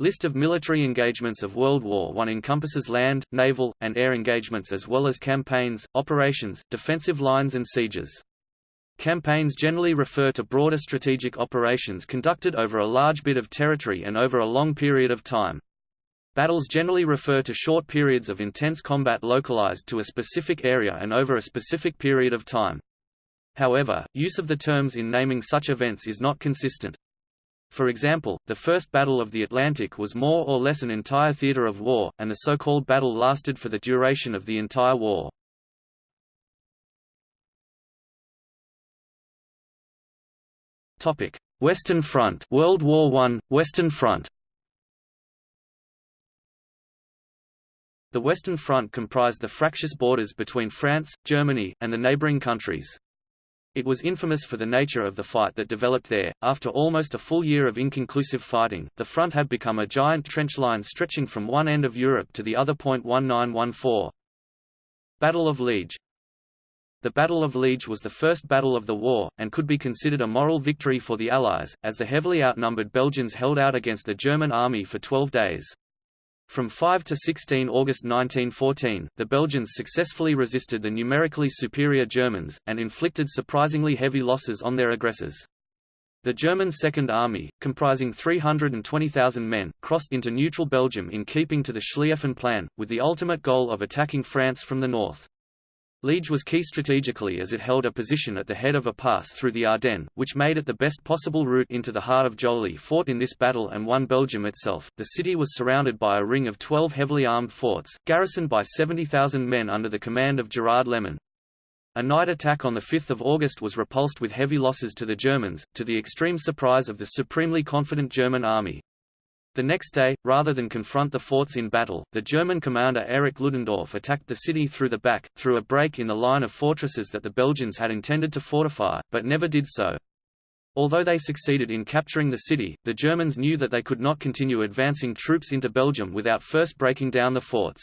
List of military engagements of World War I encompasses land, naval, and air engagements as well as campaigns, operations, defensive lines and sieges. Campaigns generally refer to broader strategic operations conducted over a large bit of territory and over a long period of time. Battles generally refer to short periods of intense combat localized to a specific area and over a specific period of time. However, use of the terms in naming such events is not consistent. For example, the First Battle of the Atlantic was more or less an entire theater of war, and the so-called battle lasted for the duration of the entire war. Western Front World War I, Western Front The Western Front comprised the fractious borders between France, Germany, and the neighboring countries. It was infamous for the nature of the fight that developed there. After almost a full year of inconclusive fighting, the front had become a giant trench line stretching from one end of Europe to the other. 1914 Battle of Liege The Battle of Liege was the first battle of the war, and could be considered a moral victory for the Allies, as the heavily outnumbered Belgians held out against the German army for 12 days. From 5 to 16 August 1914, the Belgians successfully resisted the numerically superior Germans, and inflicted surprisingly heavy losses on their aggressors. The German Second Army, comprising 320,000 men, crossed into neutral Belgium in keeping to the Schlieffen Plan, with the ultimate goal of attacking France from the north. Liege was key strategically as it held a position at the head of a pass through the Ardennes, which made it the best possible route into the heart of Joly fought in this battle and won Belgium itself. The city was surrounded by a ring of 12 heavily armed forts, garrisoned by 70,000 men under the command of Gerard Leman. A night attack on 5 August was repulsed with heavy losses to the Germans, to the extreme surprise of the supremely confident German army. The next day, rather than confront the forts in battle, the German commander Erich Ludendorff attacked the city through the back, through a break in the line of fortresses that the Belgians had intended to fortify, but never did so. Although they succeeded in capturing the city, the Germans knew that they could not continue advancing troops into Belgium without first breaking down the forts.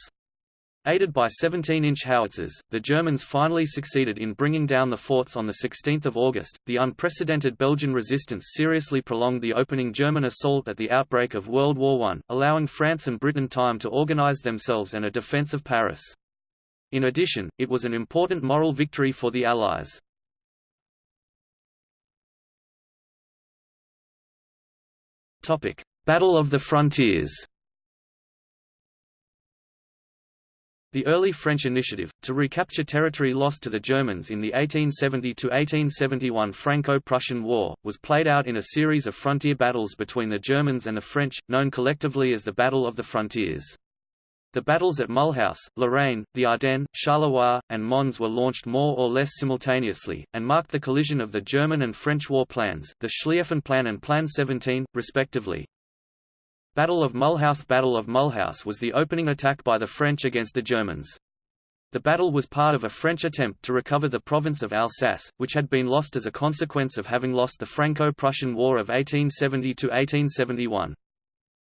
Aided by 17-inch howitzers, the Germans finally succeeded in bringing down the forts on 16 August. The unprecedented Belgian resistance seriously prolonged the opening German assault at the outbreak of World War I, allowing France and Britain time to organize themselves and a defense of Paris. In addition, it was an important moral victory for the Allies. Battle of the Frontiers The early French initiative, to recapture territory lost to the Germans in the 1870–1871 Franco-Prussian War, was played out in a series of frontier battles between the Germans and the French, known collectively as the Battle of the Frontiers. The battles at Mulhouse, Lorraine, the Ardennes, Charleroi, and Mons were launched more or less simultaneously, and marked the collision of the German and French war plans, the Schlieffen Plan and Plan 17, respectively. Battle of Mulhouse Battle of Mulhouse was the opening attack by the French against the Germans. The battle was part of a French attempt to recover the province of Alsace, which had been lost as a consequence of having lost the Franco-Prussian War of 1870–1871.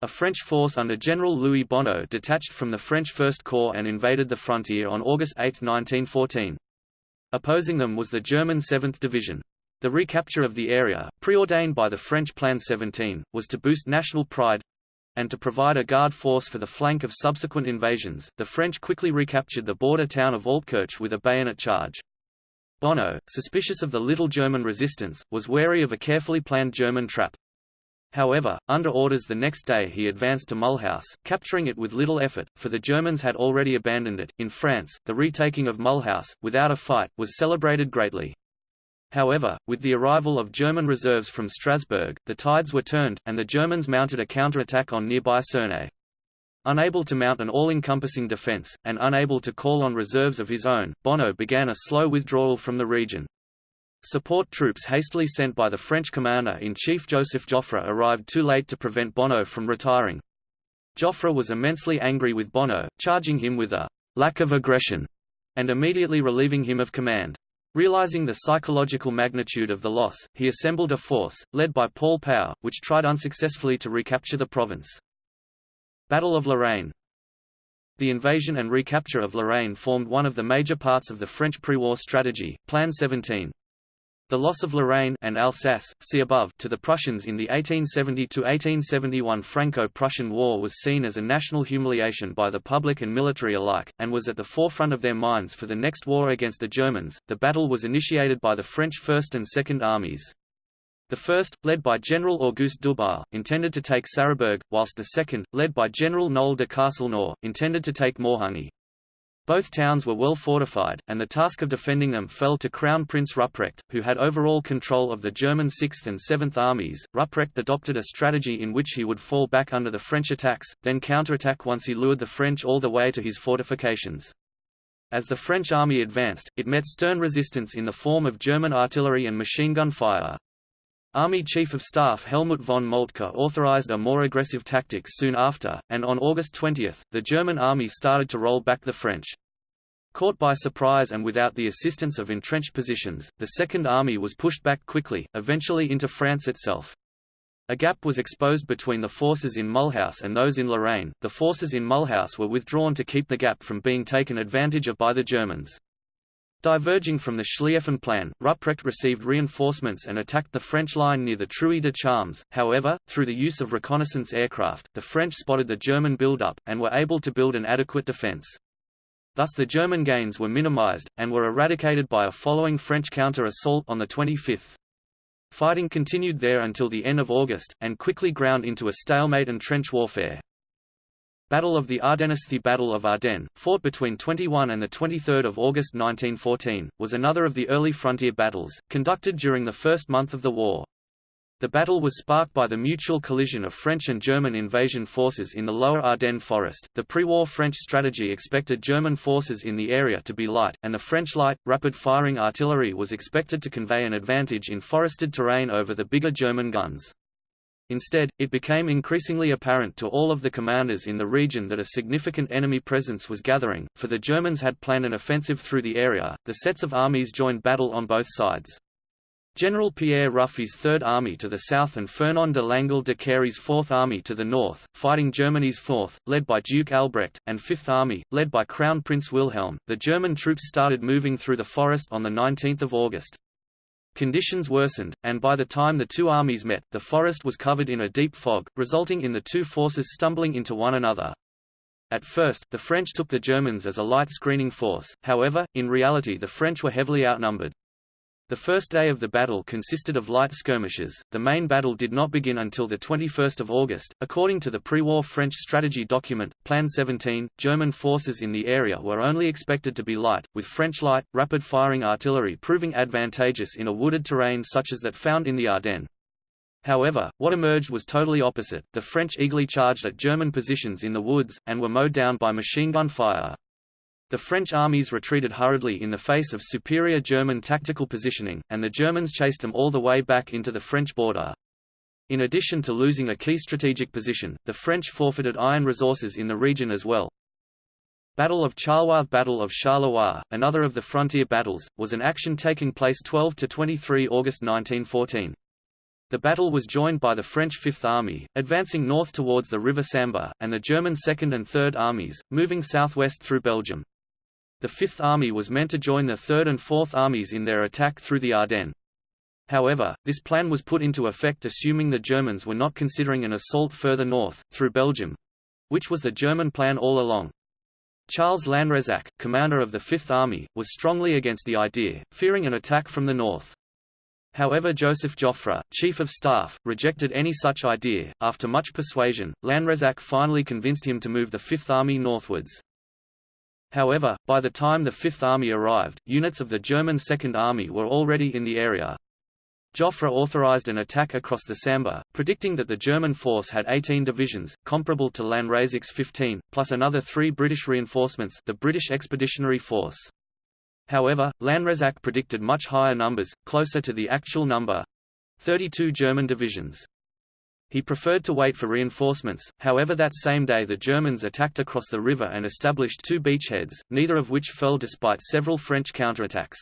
A French force under General Louis Bonneau detached from the French First Corps and invaded the frontier on August 8, 1914. Opposing them was the German 7th Division. The recapture of the area, preordained by the French Plan 17, was to boost national pride, and to provide a guard force for the flank of subsequent invasions, the French quickly recaptured the border town of Altkirch with a bayonet charge. Bonneau, suspicious of the little German resistance, was wary of a carefully planned German trap. However, under orders the next day he advanced to Mulhouse, capturing it with little effort, for the Germans had already abandoned it. In France, the retaking of Mulhouse, without a fight, was celebrated greatly. However, with the arrival of German reserves from Strasbourg, the tides were turned, and the Germans mounted a counterattack on nearby Cernay. Unable to mount an all-encompassing defence, and unable to call on reserves of his own, Bonneau began a slow withdrawal from the region. Support troops hastily sent by the French commander-in-chief Joseph Joffre arrived too late to prevent Bonneau from retiring. Joffre was immensely angry with Bonneau, charging him with a lack of aggression, and immediately relieving him of command. Realizing the psychological magnitude of the loss, he assembled a force, led by Paul Pau, which tried unsuccessfully to recapture the province. Battle of Lorraine The invasion and recapture of Lorraine formed one of the major parts of the French pre-war strategy, Plan 17. The loss of Lorraine and Alsace, see above, to the Prussians in the 1870–1871 Franco-Prussian War was seen as a national humiliation by the public and military alike, and was at the forefront of their minds for the next war against the Germans. The battle was initiated by the French First and Second Armies. The first, led by General Auguste Dubois, intended to take Sarrebourg, whilst the second, led by General Noel de Castelnau, intended to take Morhange. Both towns were well fortified, and the task of defending them fell to Crown Prince Ruprecht, who had overall control of the German 6th and 7th armies. Ruprecht adopted a strategy in which he would fall back under the French attacks, then counterattack once he lured the French all the way to his fortifications. As the French army advanced, it met stern resistance in the form of German artillery and machine gun fire. Army Chief of Staff Helmuth von Moltke authorized a more aggressive tactic soon after, and on August 20, the German army started to roll back the French. Caught by surprise and without the assistance of entrenched positions, the Second Army was pushed back quickly, eventually into France itself. A gap was exposed between the forces in Mulhouse and those in Lorraine. The forces in Mulhouse were withdrawn to keep the gap from being taken advantage of by the Germans. Diverging from the Schlieffen plan, Ruprecht received reinforcements and attacked the French line near the Trouée de Charmes. However, through the use of reconnaissance aircraft, the French spotted the German build-up, and were able to build an adequate defense. Thus the German gains were minimized, and were eradicated by a following French counter-assault on the 25th. Fighting continued there until the end of August, and quickly ground into a stalemate and trench warfare. Battle of the Ardennes The Battle of Ardennes, fought between 21 and 23 August 1914, was another of the early frontier battles, conducted during the first month of the war. The battle was sparked by the mutual collision of French and German invasion forces in the lower Ardennes forest. The pre-war French strategy expected German forces in the area to be light, and the French light, rapid-firing artillery was expected to convey an advantage in forested terrain over the bigger German guns. Instead, it became increasingly apparent to all of the commanders in the region that a significant enemy presence was gathering, for the Germans had planned an offensive through the area. The sets of armies joined battle on both sides. General Pierre Ruffey's Third Army to the south and Fernand de Langle de Cary's Fourth Army to the north, fighting Germany's Fourth, led by Duke Albrecht, and Fifth Army, led by Crown Prince Wilhelm. The German troops started moving through the forest on 19 August. Conditions worsened, and by the time the two armies met, the forest was covered in a deep fog, resulting in the two forces stumbling into one another. At first, the French took the Germans as a light screening force, however, in reality the French were heavily outnumbered. The first day of the battle consisted of light skirmishes. The main battle did not begin until the 21st of August. According to the pre-war French strategy document, Plan 17, German forces in the area were only expected to be light, with French light, rapid-firing artillery proving advantageous in a wooded terrain such as that found in the Ardennes. However, what emerged was totally opposite. The French eagerly charged at German positions in the woods, and were mowed down by machine gun fire. The French armies retreated hurriedly in the face of superior German tactical positioning, and the Germans chased them all the way back into the French border. In addition to losing a key strategic position, the French forfeited iron resources in the region as well. Battle of Charleroi Battle of another of the frontier battles, was an action taking place 12–23 August 1914. The battle was joined by the French Fifth Army, advancing north towards the River Sambre, and the German Second and Third Armies, moving southwest through Belgium. The Fifth Army was meant to join the Third and Fourth Armies in their attack through the Ardennes. However, this plan was put into effect assuming the Germans were not considering an assault further north, through Belgium—which was the German plan all along. Charles Lanrezac, commander of the Fifth Army, was strongly against the idea, fearing an attack from the north. However Joseph Joffre, chief of staff, rejected any such idea. After much persuasion, Lanrezac finally convinced him to move the Fifth Army northwards. However, by the time the Fifth Army arrived, units of the German Second Army were already in the area. Joffre authorized an attack across the Sambre, predicting that the German force had 18 divisions, comparable to Lanrezac's 15, plus another three British reinforcements the British Expeditionary Force. However, Lanrezac predicted much higher numbers, closer to the actual number—32 German divisions. He preferred to wait for reinforcements, however that same day the Germans attacked across the river and established two beachheads, neither of which fell despite several French counterattacks.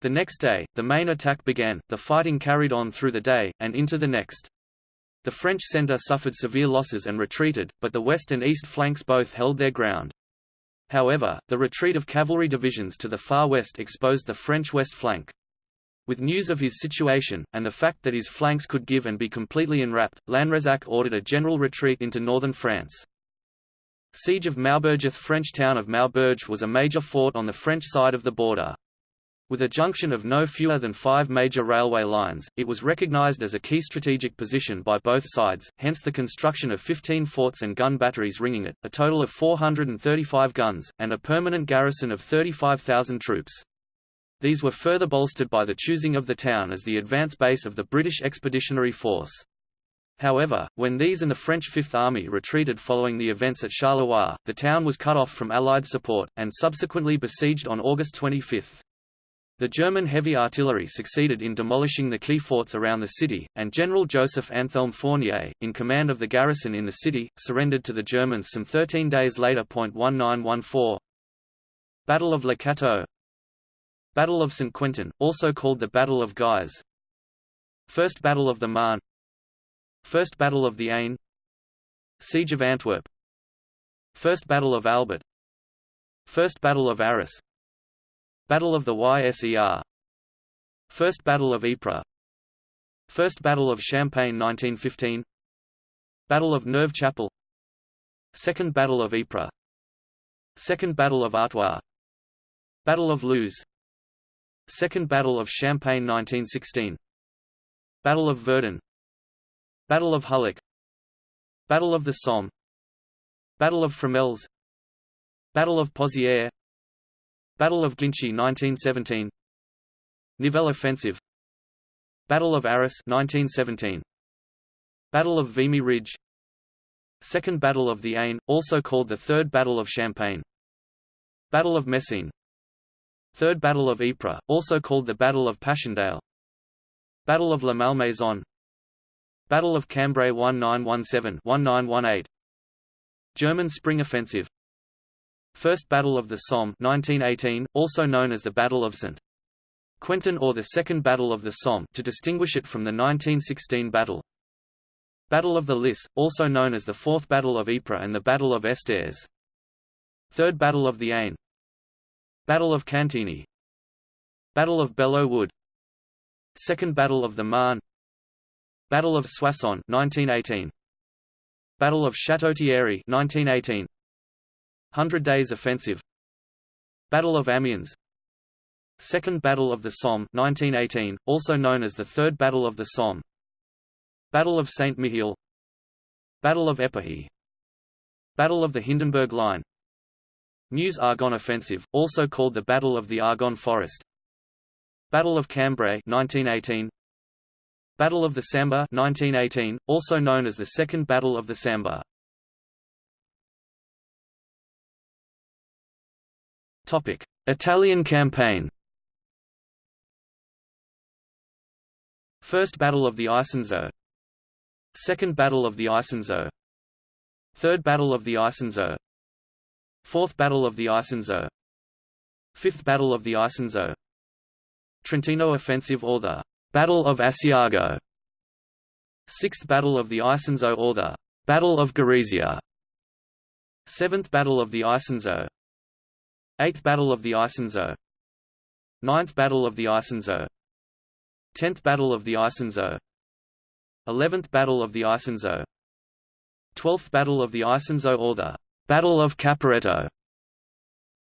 The next day, the main attack began, the fighting carried on through the day, and into the next. The French centre suffered severe losses and retreated, but the west and east flanks both held their ground. However, the retreat of cavalry divisions to the far west exposed the French west flank. With news of his situation, and the fact that his flanks could give and be completely enwrapped, Lanrezac ordered a general retreat into northern France. Siege of Maubeuge French town of Maubeuge was a major fort on the French side of the border. With a junction of no fewer than five major railway lines, it was recognized as a key strategic position by both sides, hence the construction of 15 forts and gun batteries ringing it, a total of 435 guns, and a permanent garrison of 35,000 troops. These were further bolstered by the choosing of the town as the advance base of the British Expeditionary Force. However, when these and the French Fifth Army retreated following the events at Charleroi, the town was cut off from Allied support, and subsequently besieged on August 25. The German heavy artillery succeeded in demolishing the key forts around the city, and General Joseph Anthelme Fournier, in command of the garrison in the city, surrendered to the Germans some 13 days later. 1914 Battle of Le Cateau Battle of St. Quentin, also called the Battle of Guise First Battle of the Marne First Battle of the Aisne Siege of Antwerp First Battle of Albert First Battle of Arras Battle of the Yser First Battle of Ypres First Battle of Champagne 1915 Battle of Neuve Chapelle Second Battle of Ypres Second Battle of Artois Battle of Loos Second Battle of Champagne 1916 Battle of Verdun Battle of Hulluch Battle of the Somme Battle of Fromelles Battle of Pozières Battle of Ginchy 1917 Nivelle Offensive Battle of Arras 1917 Battle of Vimy Ridge Second Battle of the Aisne, also called the Third Battle of Champagne Battle of Messines Third Battle of Ypres, also called the Battle of Passchendaele Battle of La Malmaison Battle of Cambrai 1917-1918 German Spring Offensive First Battle of the Somme 1918, also known as the Battle of St. Quentin or the Second Battle of the Somme to distinguish it from the 1916 battle Battle of the Lys, also known as the Fourth Battle of Ypres and the Battle of Estaires Third Battle of the Aisne Battle of Cantigny Battle of Belleau Wood Second Battle of the Marne Battle of Soissons 1918 Battle of Château-Thierry 1918 Hundred Days Offensive Battle of Amiens Second Battle of the Somme 1918, also known as the Third Battle of the Somme Battle of Saint-Mihiel Battle of Epernay Battle of the Hindenburg Line Meuse-Argonne Offensive, also called the Battle of the Argonne Forest. Battle of Cambrai 1918 Battle of the Sambre 1918, also known as the Second Battle of the Sambre Topic: Italian campaign. First Battle of the Isonzo Second Battle of the Isonzo Third Battle of the Isonzo Fourth Battle of the Isonzo Fifth Battle of the Isonzo Trentino Offensive or the Battle of Asiago Sixth Battle of the Isonzo or the Battle of Gorizia Seventh Battle of the Isonzo Eighth Battle of the Isonzo Ninth Battle of the Isonzo Tenth Battle of the Isonzo Eleventh Battle of the Isonzo Twelfth Battle of the Isonzo or the Battle of Caporetto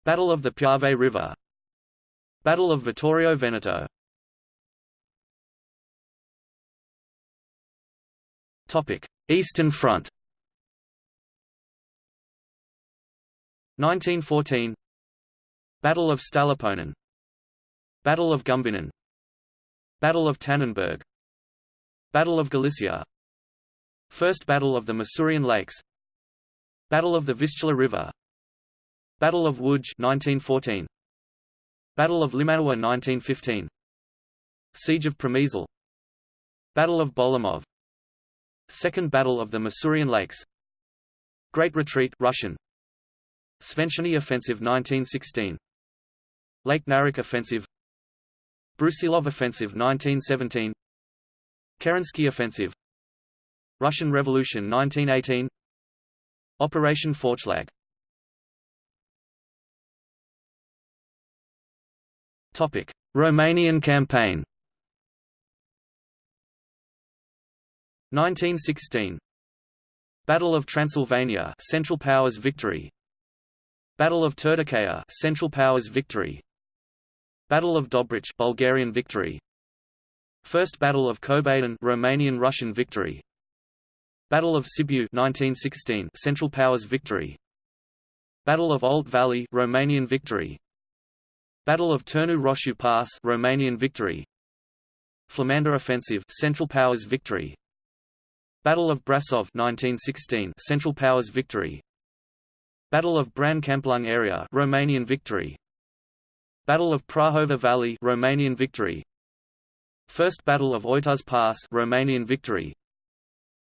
Battle of the Piave River. Battle of Vittorio Veneto. Topic: Eastern Front. 1914 Battle of Stallupönen Battle of Gumbinnen Battle of Tannenberg. Battle of Galicia. First Battle of the Masurian Lakes Battle of the Vistula River. Battle of Łódź 1914 Battle of Limanowa 1915 Siege of Przemysl. Battle of Bolimov Second Battle of the Masurian Lakes. Great Retreat Russian. Sventiany Offensive 1916 Lake Naroch Offensive. Brusilov Offensive 1917 Kerensky Offensive. Russian Revolution 1918 Operation Faustschlag Topic: Romanian campaign. 1916 Battle of Transylvania Central Powers victory. Battle of Turtucaia Central Powers victory. Battle of Dobrich Bulgarian victory. First Battle of Cobadin Romanian Russian victory. Battle of Sibiu 1916 Central Powers victory. Battle of Olt Valley Romanian victory. Battle of Turnu Roșu Pass Romanian victory. Flamanda offensive Central Powers victory. Battle of Brasov 1916 Central Powers victory. Battle of Bran Câmpulung area Romanian victory. Battle of Prahova Valley Romanian victory. First Battle of Oituz Pass Romanian victory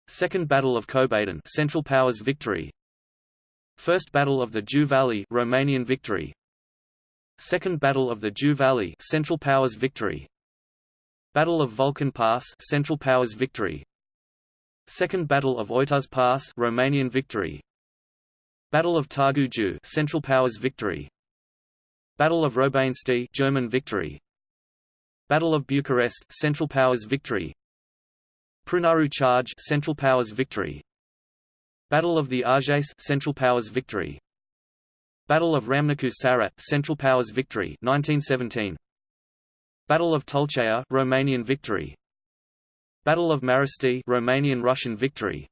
Second Battle of Cobadin Central Powers victory. First Battle of the Jiu Valley Romanian victory. Second Battle of the Jiu Valley Central Powers victory. Battle of Vulcan Pass Central Powers victory. Second Battle of Oituz Pass Romanian victory. Battle of Târgu Jiu Central Powers victory. Battle of Robanesti German victory. Battle of Bucharest Central Powers victory Prunaru Charge Central Powers victory. Battle of the Argeș Central Powers victory. Battle of Ramnicu Sarat Central Powers victory 1917 Battle of Tulcea Romanian victory. Battle of Marosti Romanian Russian victory.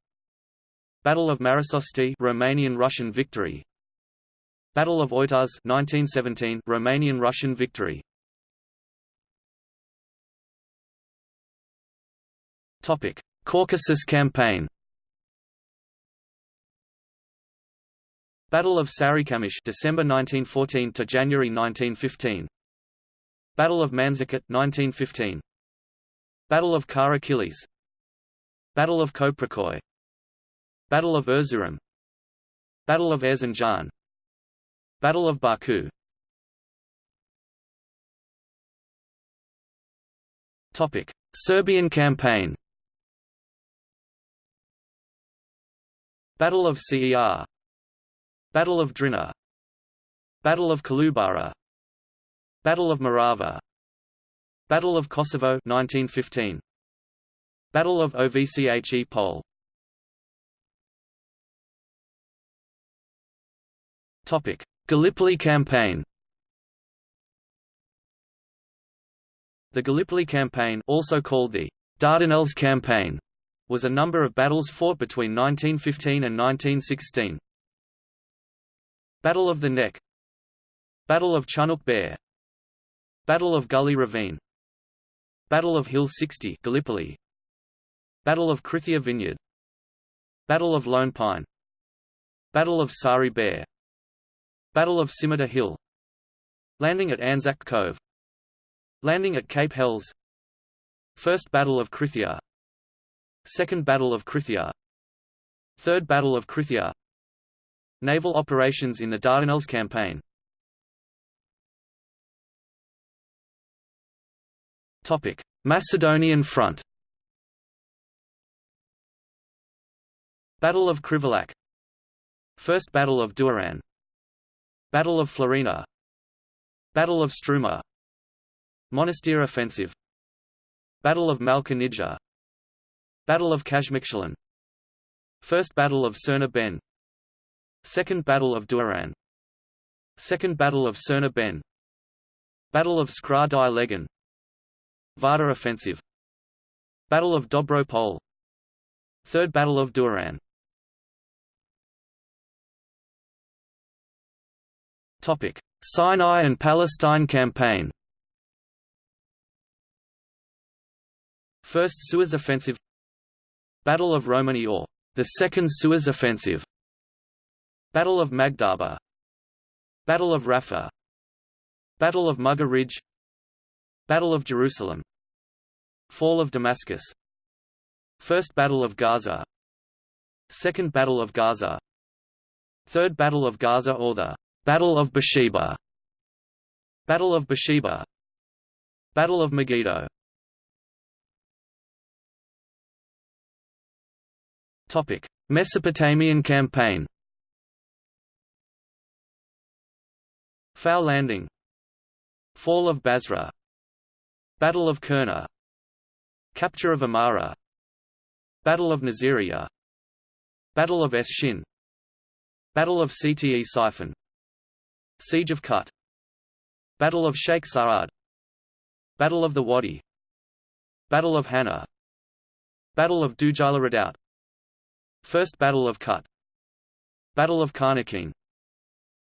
Battle of Marasosti Romanian Russian victory. Battle of Oituz 1917 Romanian Russian victory Topic. Caucasus campaign Battle of Sarikamish December 1914 to January 1915 Battle of Manzikert 1915 Battle of Kara Battle of Koprikoy Battle of Erzurum. Battle of Erzincan Battle of Baku. Topic: Serbian campaign Battle of Cer Battle of Drina. Battle of Kolubara. Battle of Morava. Battle of Kosovo 1915 Battle of Ovche Pole Topic: Gallipoli campaign. The Gallipoli campaign, also called the Dardanelles campaign, was a number of battles fought between 1915 and 1916. Battle of the Nek. Battle of Chunuk Bair Battle of Gully Ravine. Battle of Hill 60 Gallipoli. Battle of Krithia Vineyard. Battle of Lone Pine. Battle of Sari Bair Battle of Scimitar Hill. Landing at Anzac Cove. Landing at Cape Helles First Battle of Krithia Second Battle of Krithia. Third Battle of Krithia. Naval operations in the Dardanelles campaign. Topic: Macedonian Front. Battle of Krivolak First Battle of Doiran Battle of Florina Battle of Struma. Monastir Offensive. Battle of Malka Battle of Kaymakchalan First Battle of Crna Ben. Second Battle of Doiran Second Battle of Crna Ben. Battle of Skra-di-Legen. Vardar Offensive. Battle of Dobro Pole Third Battle of Doiran Topic: Sinai and Palestine campaign. First Suez offensive. Battle of Romani or the Second Suez offensive. Battle of Magdaba. Battle of Rafah. Battle of Mughar Ridge. Battle of Jerusalem. Fall of Damascus. First Battle of Gaza. Second Battle of Gaza. Third Battle of Gaza or the Battle of Beersheba Battle of Beersheba Battle of Megiddo Mesopotamian campaign. Fao landing. Fall of Basra. Battle of Kurna. Capture of Amara. Battle of Nasiriyah Battle of Esh-Shin Battle of Ctesiphon Siege of Kut Battle of Sheikh Sa'ad Battle of the Wadi Battle of Hanna Battle of Dujaila Redoubt First Battle of Kut. Battle of Khanaqin.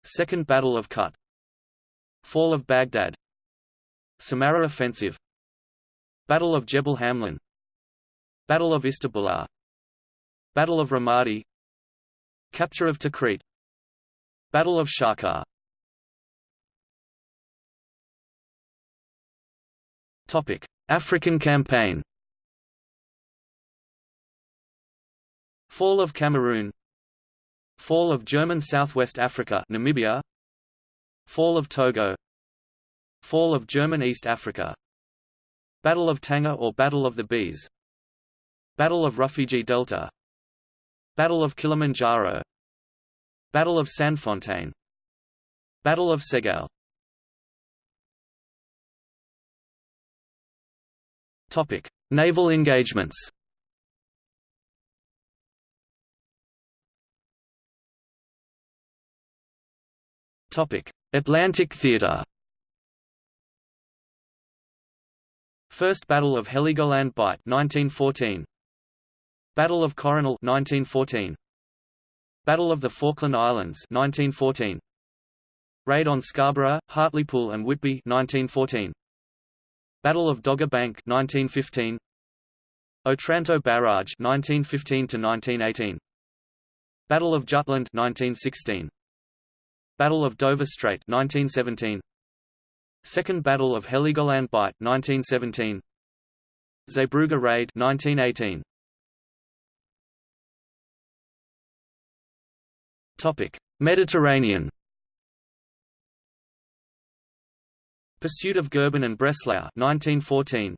Second Battle of Kut. Fall of Baghdad. Samarra Offensive. Battle of Jebel Hamrin. Battle of Istabulat. Battle of Ramadi. Capture of Tikrit. Battle of Sharqat Topic: African campaign. Fall of Cameroon. Fall of German Southwest Africa, Namibia. Fall of Togo. Fall of German East Africa. Battle of Tanga or Battle of the Bees. Battle of Rufiji Delta Battle of Kilimanjaro Battle of Sandfontein Battle of Segal Topic: Naval engagements. Atlantic Theater. First Battle of Heligoland Bight 1914 Battle of Coronel 1914 Battle of the Falkland Islands 1914 Raid on Scarborough, Hartlepool and Whitby 1914 Battle of Dogger Bank 1915 Otranto Barrage 1915 to 1918 Battle of Jutland 1916 Battle of Dover Strait 1917 Second Battle of Heligoland Bight 1917 Zeebrugge Raid 1918 Topic: Mediterranean. Pursuit of Goeben and Breslau 1914.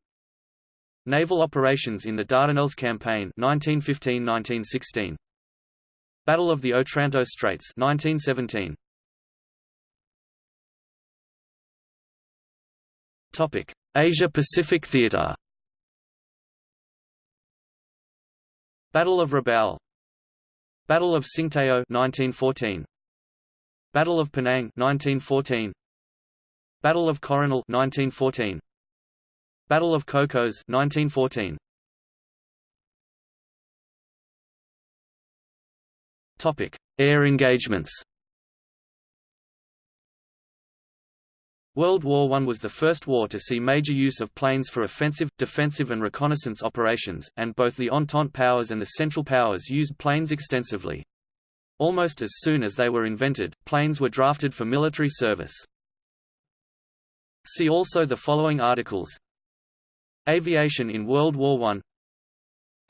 Naval operations in the Dardanelles Campaign 1915–1916. Battle of the Otranto Straits 1917. Asia Pacific Theater. Battle of Rabaul. Battle of Tsingtao 1914 Battle of Penang 1914 Battle of Coronel 1914 Battle of Cocos 1914 Topic. Air engagements World War I was the first war to see major use of planes for offensive, defensive and reconnaissance operations, and both the Entente powers and the Central Powers used planes extensively. Almost as soon as they were invented, planes were drafted for military service. See also the following articles. Aviation in World War I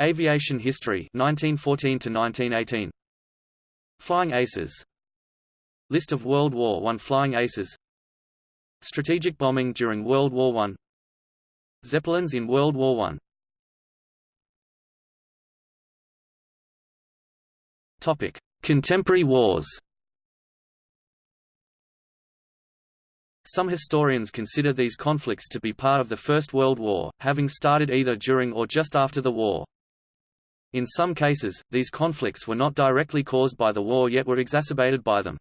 Aviation history 1914 to 1918 Flying Aces. List of World War I flying aces Strategic bombing during World War I Zeppelins in World War I Topic: Contemporary wars. Some historians consider these conflicts to be part of the First World War, having started either during or just after the war. In some cases, these conflicts were not directly caused by the war yet were exacerbated by them.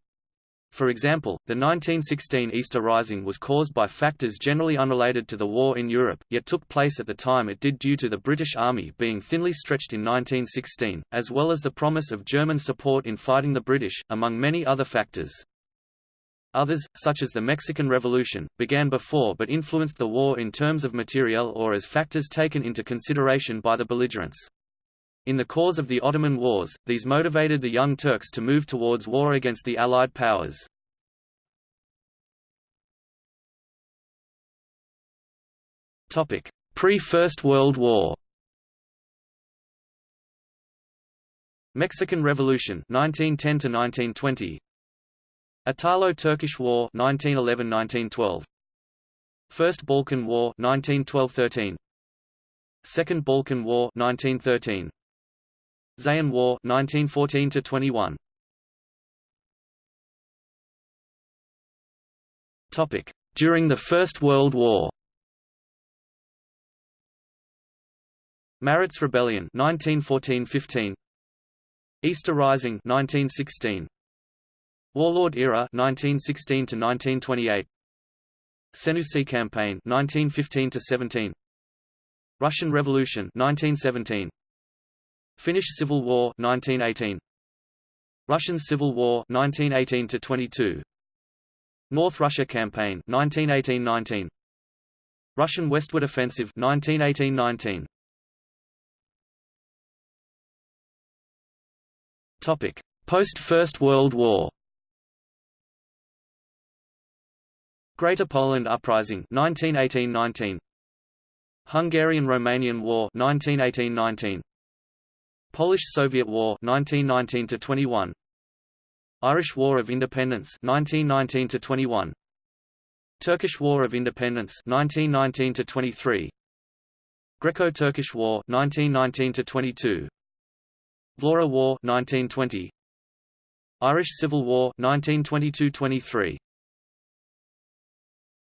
For example, the 1916 Easter Rising was caused by factors generally unrelated to the war in Europe, yet took place at the time it did due to the British Army being thinly stretched in 1916, as well as the promise of German support in fighting the British, among many other factors. Others, such as the Mexican Revolution, began before but influenced the war in terms of materiel or as factors taken into consideration by the belligerents. In the cause of the Ottoman Wars, these motivated the Young Turks to move towards war against the Allied powers. Pre-First World War Mexican Revolution 1910 to 1920 Italo-Turkish War 1911-1912 First Balkan War 1912-13 Second Balkan War 1913 Zaian War 1914 to 21 Topic. During the First World War. Maritz Rebellion 1914-15 Easter Rising 1916 Warlord Era 1916 to 1928 Senussi Campaign 1915 to 17 Russian Revolution 1917 Finnish Civil War 1918 Russian Civil War 1918 to 22 North Russia Campaign 1918-19 Russian Westward Offensive 1918-19 Topic. Post First World War. Greater Poland Uprising 1918-19 Hungarian-Romanian War 1918-19 Polish-Soviet War 1919-21 Irish War of Independence 1919-21 Turkish War of Independence 1919-23 Greco-Turkish War 1919-22 Vlora War 1920 Irish Civil War 1922-23